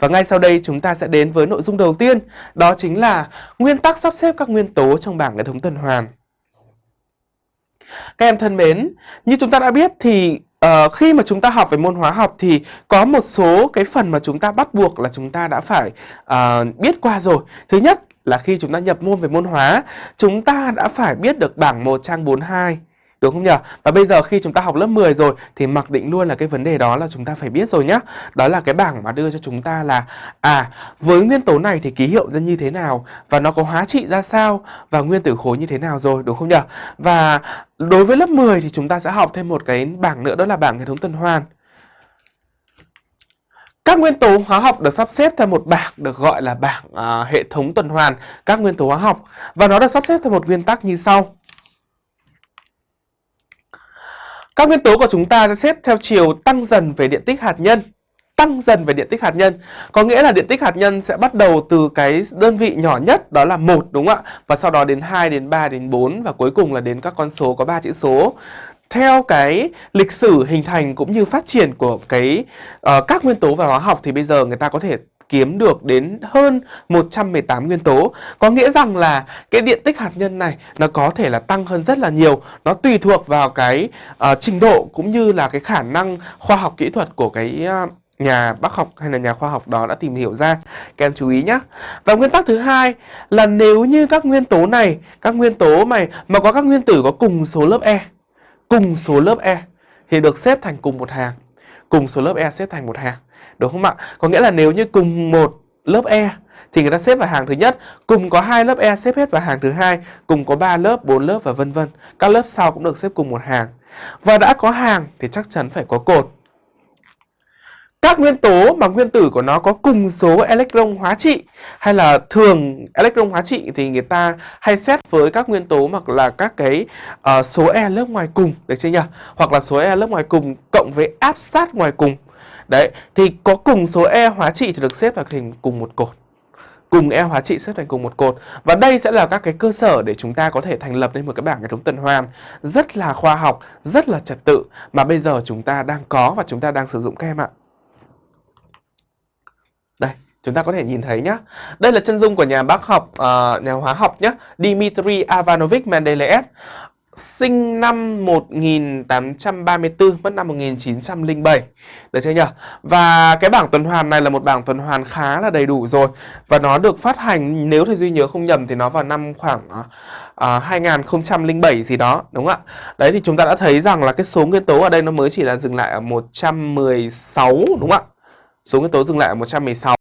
Và ngay sau đây chúng ta sẽ đến với nội dung đầu tiên, đó chính là nguyên tắc sắp xếp các nguyên tố trong bảng hệ thống tuần hoàn. Các em thân mến, như chúng ta đã biết thì uh, khi mà chúng ta học về môn hóa học thì có một số cái phần mà chúng ta bắt buộc là chúng ta đã phải uh, biết qua rồi. Thứ nhất là khi chúng ta nhập môn về môn hóa, chúng ta đã phải biết được bảng 1 trang 42 Đúng không nhỉ? Và bây giờ khi chúng ta học lớp 10 rồi thì mặc định luôn là cái vấn đề đó là chúng ta phải biết rồi nhá. Đó là cái bảng mà đưa cho chúng ta là à với nguyên tố này thì ký hiệu ra như thế nào và nó có hóa trị ra sao và nguyên tử khối như thế nào rồi đúng không nhỉ? Và đối với lớp 10 thì chúng ta sẽ học thêm một cái bảng nữa đó là bảng hệ thống tuần hoàn. Các nguyên tố hóa học được sắp xếp theo một bảng được gọi là bảng uh, hệ thống tuần hoàn các nguyên tố hóa học và nó được sắp xếp theo một nguyên tắc như sau. Các nguyên tố của chúng ta sẽ xếp theo chiều tăng dần về điện tích hạt nhân. Tăng dần về điện tích hạt nhân Có nghĩa là điện tích hạt nhân sẽ bắt đầu từ cái đơn vị nhỏ nhất đó là một đúng không ạ? Và sau đó đến 2, đến 3, đến 4 và cuối cùng là đến các con số có ba chữ số theo cái lịch sử hình thành cũng như phát triển của cái uh, các nguyên tố và hóa học thì bây giờ người ta có thể kiếm được đến hơn 118 nguyên tố. Có nghĩa rằng là cái điện tích hạt nhân này nó có thể là tăng hơn rất là nhiều. Nó tùy thuộc vào cái uh, trình độ cũng như là cái khả năng khoa học kỹ thuật của cái uh, nhà bác học hay là nhà khoa học đó đã tìm hiểu ra. Các em chú ý nhé. Và nguyên tắc thứ hai là nếu như các nguyên tố này, các nguyên tố mày mà có các nguyên tử có cùng số lớp E, cùng số lớp E thì được xếp thành cùng một hàng. Cùng số lớp E xếp thành một hàng đúng không ạ? Có nghĩa là nếu như cùng một lớp E thì người ta xếp vào hàng thứ nhất, cùng có hai lớp E xếp hết vào hàng thứ hai, cùng có 3 lớp, 4 lớp và vân vân. Các lớp sau cũng được xếp cùng một hàng. Và đã có hàng thì chắc chắn phải có cột. Các nguyên tố mà nguyên tử của nó có cùng số electron hóa trị hay là thường electron hóa trị thì người ta hay xét với các nguyên tố hoặc là các cái uh, số e lớp ngoài cùng được chưa nhỉ? Hoặc là số e lớp ngoài cùng cộng với áp sát ngoài cùng Đấy, thì có cùng số E hóa trị thì được xếp vào thành cùng một cột. Cùng E hóa trị xếp thành cùng một cột. Và đây sẽ là các cái cơ sở để chúng ta có thể thành lập nên một cái bảng hệ thống tuần hoàn rất là khoa học, rất là trật tự mà bây giờ chúng ta đang có và chúng ta đang sử dụng các em ạ. Đây, chúng ta có thể nhìn thấy nhá. Đây là chân dung của nhà bác học, uh, nhà hóa học nhá, Dmitry Ivanovich Mendeleev sinh năm 1834, mất năm 1907. Được chưa nhỉ? Và cái bảng tuần hoàn này là một bảng tuần hoàn khá là đầy đủ rồi. Và nó được phát hành, nếu thầy Duy nhớ không nhầm thì nó vào năm khoảng à, uh, 2007 gì đó, đúng không ạ? Đấy thì chúng ta đã thấy rằng là cái số nguyên tố ở đây nó mới chỉ là dừng lại ở 116, đúng không ạ? Số nguyên tố dừng lại ở 116.